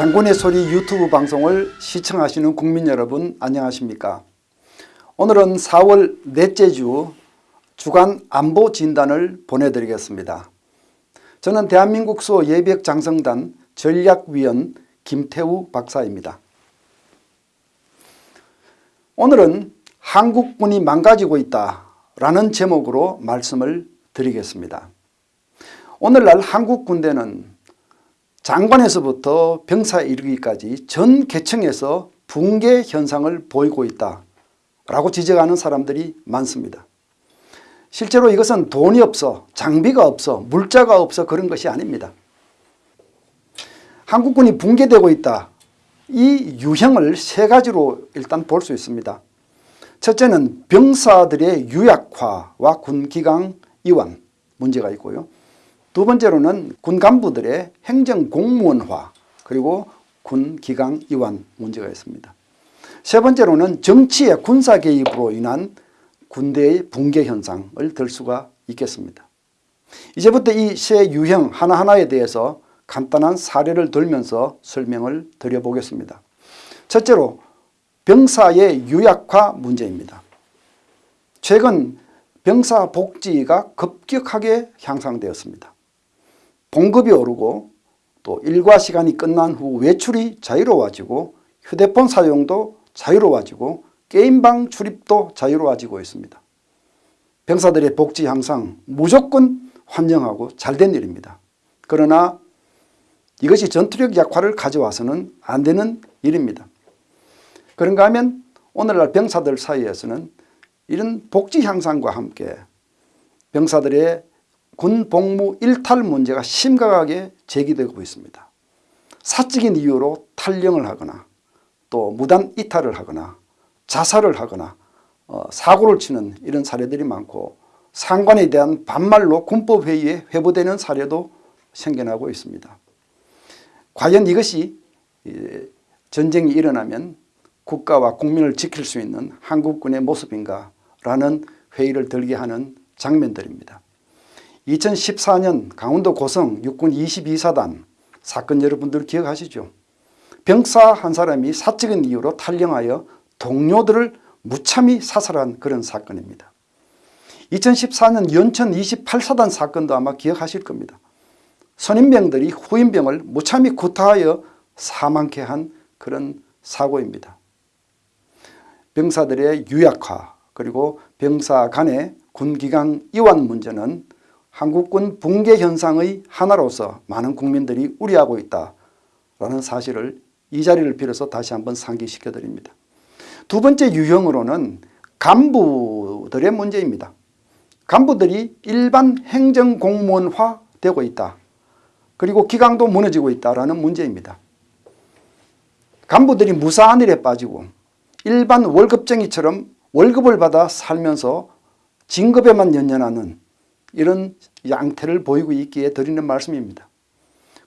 장군의 소리 유튜브 방송을 시청하시는 국민 여러분 안녕하십니까? 오늘은 4월 넷째 주 주간 안보 진단을 보내드리겠습니다. 저는 대한민국 수 예비역 장성단 전략위원 김태우 박사입니다. 오늘은 한국군이 망가지고 있다 라는 제목으로 말씀을 드리겠습니다. 오늘날 한국 군대는 장관에서부터 병사에 이르기까지 전 계층에서 붕괴 현상을 보이고 있다 라고 지적하는 사람들이 많습니다. 실제로 이것은 돈이 없어 장비가 없어 물자가 없어 그런 것이 아닙니다. 한국군이 붕괴되고 있다. 이 유형을 세 가지로 일단 볼 수 있습니다. 첫째는 병사들의 유약화와 군기강 이완 문제가 있고요. 두 번째로는 군 간부들의 행정 공무원화 그리고 군 기강 이완 문제가 있습니다. 세 번째로는 정치의 군사 개입으로 인한 군대의 붕괴 현상을 들 수가 있겠습니다. 이제부터 이 세 유형 하나하나에 대해서 간단한 사례를 들면서 설명을 드려보겠습니다. 첫째로 병사의 유약화 문제입니다. 최근 병사 복지가 급격하게 향상되었습니다. 봉급이 오르고 또 일과 시간이 끝난 후 외출이 자유로워지고 휴대폰 사용도 자유로워지고 게임방 출입도 자유로워지고 있습니다. 병사들의 복지 향상 무조건 환영하고 잘된 일입니다. 그러나 이것이 전투력 약화를 가져와서는 안 되는 일입니다. 그런가 하면 오늘날 병사들 사이에서는 이런 복지 향상과 함께 병사들의 군 복무 일탈 문제가 심각하게 제기되고 있습니다. 사적인 이유로 탈령을 하거나 또 무단 이탈을 하거나 자살을 하거나 어, 사고를 치는 이런 사례들이 많고 상관에 대한 반말로 군법회의에 회부되는 사례도 생겨나고 있습니다. 과연 이것이 전쟁이 일어나면 국가와 국민을 지킬 수 있는 한국군의 모습인가 라는 회의를 들게 하는 장면들입니다. 2014년 강원도 고성 육군 22사단 사건 여러분들 기억하시죠? 병사 한 사람이 사적인 이유로 탈령하여 동료들을 무참히 사살한 그런 사건입니다. 2014년 연천 28사단 사건도 아마 기억하실 겁니다. 선임병들이 후임병을 무참히 구타하여 사망케 한 그런 사고입니다. 병사들의 유약화 그리고 병사 간의 군기강 이완 문제는 한국군 붕괴 현상의 하나로서 많은 국민들이 우려하고 있다라는 사실을 이 자리를 빌어서 다시 한번 상기시켜 드립니다. 두 번째 유형으로는 간부들의 문제입니다. 간부들이 일반 행정공무원화 되고 있다. 그리고 기강도 무너지고 있다는 문제입니다. 간부들이 무사한 일에 빠지고 일반 월급쟁이처럼 월급을 받아 살면서 진급에만 연연하는 이런 양태를 보이고 있기에 드리는 말씀입니다.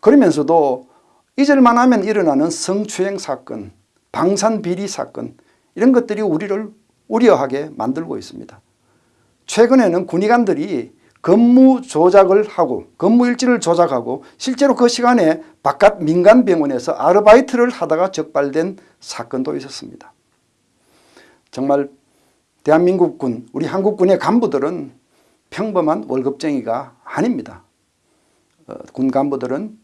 그러면서도 잊을만 하면 일어나는 성추행 사건, 방산비리 사건 이런 것들이 우리를 우려하게 만들고 있습니다. 최근에는 군의관들이 근무 조작을 하고 근무일지를 조작하고 실제로 그 시간에 바깥 민간병원에서 아르바이트를 하다가 적발된 사건도 있었습니다. 정말 대한민국군 우리 한국군의 간부들은 평범한 월급쟁이가 아닙니다. 어, 군 간부들은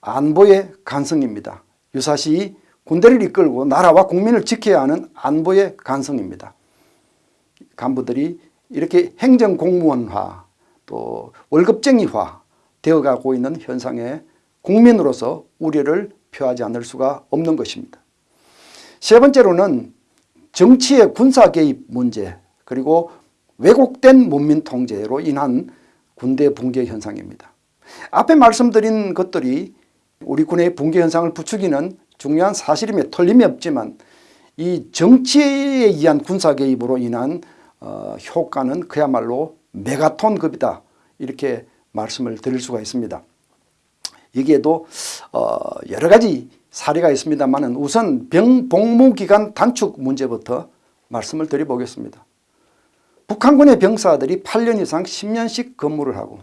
안보의 간성입니다. 유사시 군대를 이끌고 나라와 국민을 지켜야 하는 안보의 간성입니다. 간부들이 이렇게 행정공무원화 또 월급쟁이화 되어가고 있는 현상에 국민으로서 우려를 표하지 않을 수가 없는 것입니다. 세 번째로는 정치의 군사 개입 문제 그리고 왜곡된 문민 통제로 인한 군대 붕괴 현상입니다. 앞에 말씀드린 것들이 우리 군의 붕괴 현상을 부추기는 중요한 사실임에 틀림이 없지만 이 정치에 의한 군사 개입으로 인한 어, 효과는 그야말로 메가톤급이다 이렇게 말씀을 드릴 수가 있습니다. 여기에도 어, 여러 가지 사례가 있습니다만 우선 병 복무 기간 단축 문제부터 말씀을 드려보겠습니다. 북한군의 병사들이 8년 이상 10년씩 근무를 하고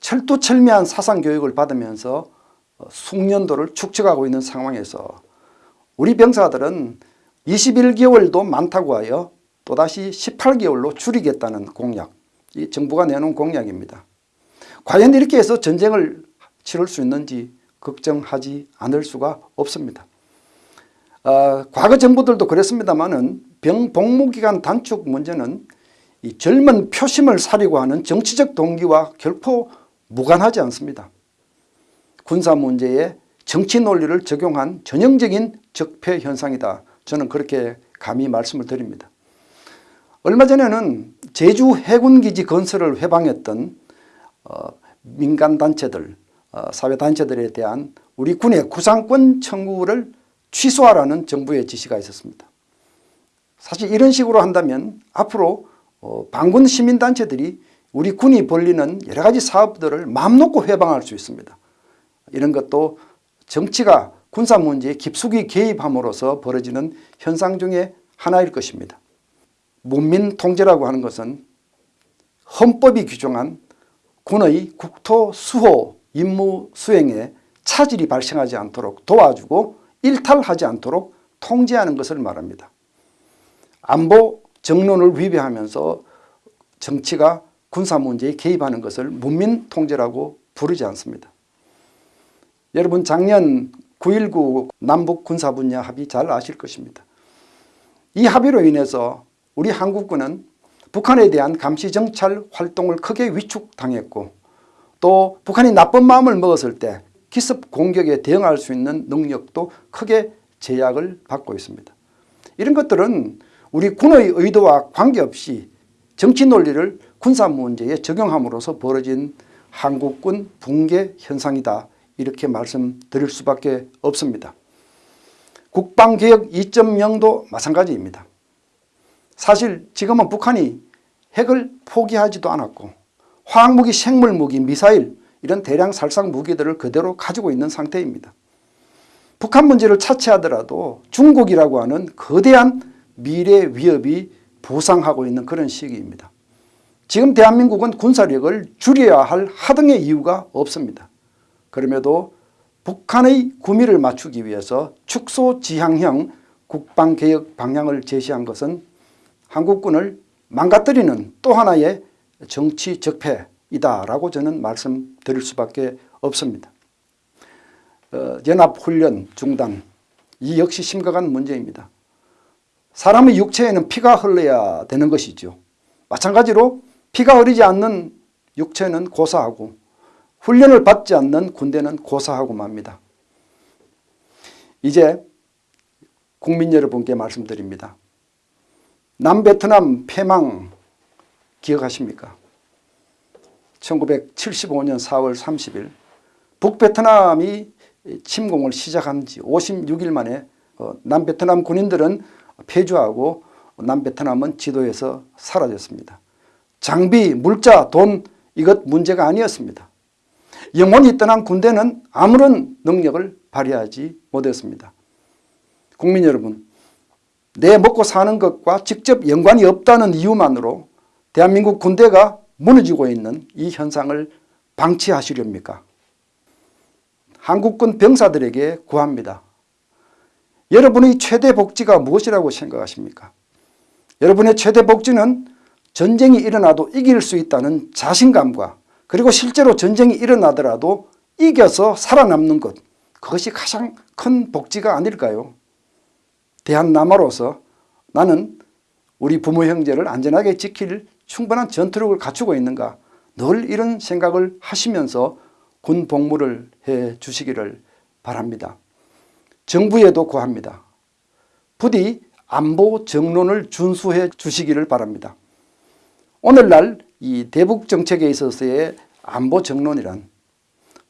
철두철미한 사상교육을 받으면서 어, 숙련도를 축적하고 있는 상황에서 우리 병사들은 21개월도 많다고 하여 또다시 18개월로 줄이겠다는 공약, 이 정부가 내놓은 공약입니다. 과연 이렇게 해서 전쟁을 치를 수 있는지 걱정하지 않을 수가 없습니다. 어, 과거 정부들도 그랬습니다마는 병 복무기간 단축 문제는 이 젊은 표심을 사려고 하는 정치적 동기와 결코 무관하지 않습니다. 군사 문제에 정치 논리를 적용한 전형적인 적폐 현상이다. 저는 그렇게 감히 말씀을 드립니다. 얼마 전에는 제주 해군기지 건설을 회방했던 어, 민간단체들, 어, 사회단체들에 대한 우리 군의 구상권 청구를 취소하라는 정부의 지시가 있었습니다. 사실 이런 식으로 한다면 앞으로 어, 반군 시민단체들이 우리 군이 벌리는 여러 가지 사업들을 마음 놓고 회방할 수 있습니다. 이런 것도 정치가 군사 문제에 깊숙이 개입함으로써 벌어지는 현상 중에 하나일 것입니다. 문민 통제라고 하는 것은 헌법이 규정한 군의 국토 수호 임무 수행에 차질이 발생하지 않도록 도와주고 일탈하지 않도록 통제하는 것을 말합니다. 안보 정론을 위배하면서 정치가 군사 문제에 개입하는 것을 문민 통제라고 부르지 않습니다. 여러분 작년 9.19 남북 군사 분야 합의 잘 아실 것입니다. 이 합의로 인해서 우리 한국군은 북한에 대한 감시정찰 활동을 크게 위축당했고 또 북한이 나쁜 마음을 먹었을 때 기습 공격에 대응할 수 있는 능력도 크게 제약을 받고 있습니다. 이런 것들은 우리 군의 의도와 관계없이 정치 논리를 군사 문제에 적용함으로써 벌어진 한국군 붕괴 현상이다. 이렇게 말씀드릴 수밖에 없습니다. 국방개혁 2.0도 마찬가지입니다. 사실 지금은 북한이 핵을 포기하지도 않았고 화학무기, 생물무기, 미사일 이런 대량 살상 무기들을 그대로 가지고 있는 상태입니다. 북한 문제를 차치하더라도 중국이라고 하는 거대한 미래 위협이 부상하고 있는 그런 시기입니다. 지금 대한민국은 군사력을 줄여야 할 하등의 이유가 없습니다. 그럼에도 북한의 구미를 맞추기 위해서 축소지향형 국방개혁 방향을 제시한 것은 한국군을 망가뜨리는 또 하나의 정치 적폐이다라고 저는 말씀드릴 수밖에 없습니다. 어, 연합훈련 중단 이 역시 심각한 문제입니다. 사람의 육체에는 피가 흘러야 되는 것이죠. 마찬가지로 피가 흐르지 않는 육체는 고사하고 훈련을 받지 않는 군대는 고사하고 맙니다. 이제 국민 여러분께 말씀드립니다. 남베트남 패망 기억하십니까? 1975년 4월 30일 북베트남이 침공을 시작한 지 56일 만에 어, 남베트남 군인들은 폐주하고 남베트남은 지도에서 사라졌습니다. 장비, 물자, 돈 이것 문제가 아니었습니다. 영원히 떠난 군대는 아무런 능력을 발휘하지 못했습니다. 국민 여러분, 내 먹고 사는 것과 직접 연관이 없다는 이유만으로 대한민국 군대가 무너지고 있는 이 현상을 방치하시렵니까? 한국군 병사들에게 구합니다. 여러분의 최대 복지가 무엇이라고 생각하십니까? 여러분의 최대 복지는 전쟁이 일어나도 이길 수 있다는 자신감과 그리고 실제로 전쟁이 일어나더라도 이겨서 살아남는 것 그것이 가장 큰 복지가 아닐까요? 대한남아로서 나는 우리 부모 형제를 안전하게 지킬 충분한 전투력을 갖추고 있는가 늘 이런 생각을 하시면서 군 복무를 해 주시기를 바랍니다. 정부에도 구합니다. 부디 안보 정론을 준수해 주시기를 바랍니다. 오늘날 이 대북 정책에 있어서의 안보 정론이란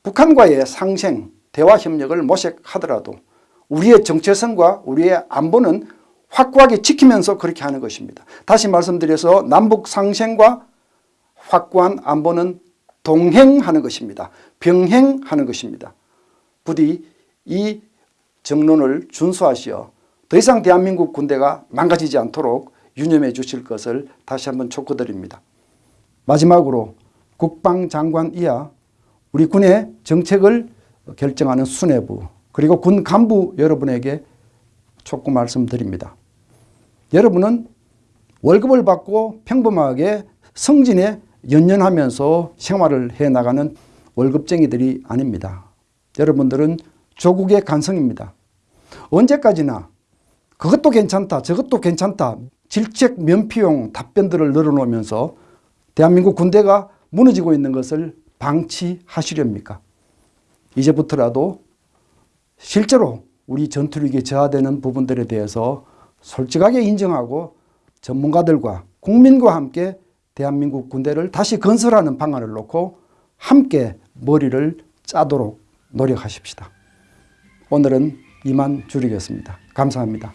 북한과의 상생, 대화 협력을 모색하더라도 우리의 정체성과 우리의 안보는 확고하게 지키면서 그렇게 하는 것입니다. 다시 말씀드려서 남북 상생과 확고한 안보는 동행하는 것입니다. 병행하는 것입니다. 부디 이 정론을 준수하시어 더 이상 대한민국 군대가 망가지지 않도록 유념해 주실 것을 다시 한번 촉구드립니다. 마지막으로 국방장관 이하 우리 군의 정책을 결정하는 수뇌부 그리고 군 간부 여러분에게 촉구 말씀드립니다. 여러분은 월급을 받고 평범하게 성진에 연연하면서 생활을 해 나가는 월급쟁이들이 아닙니다. 여러분들은 조국의 간성입니다. 언제까지나 그것도 괜찮다, 저것도 괜찮다, 질책 면피용 답변들을 늘어놓으면서 대한민국 군대가 무너지고 있는 것을 방치하시렵니까? 이제부터라도 실제로 우리 전투력이 저하되는 부분들에 대해서 솔직하게 인정하고 전문가들과 국민과 함께 대한민국 군대를 다시 건설하는 방안을 놓고 함께 머리를 짜도록 노력하십시다. 오늘은 이만 줄이겠습니다. 감사합니다.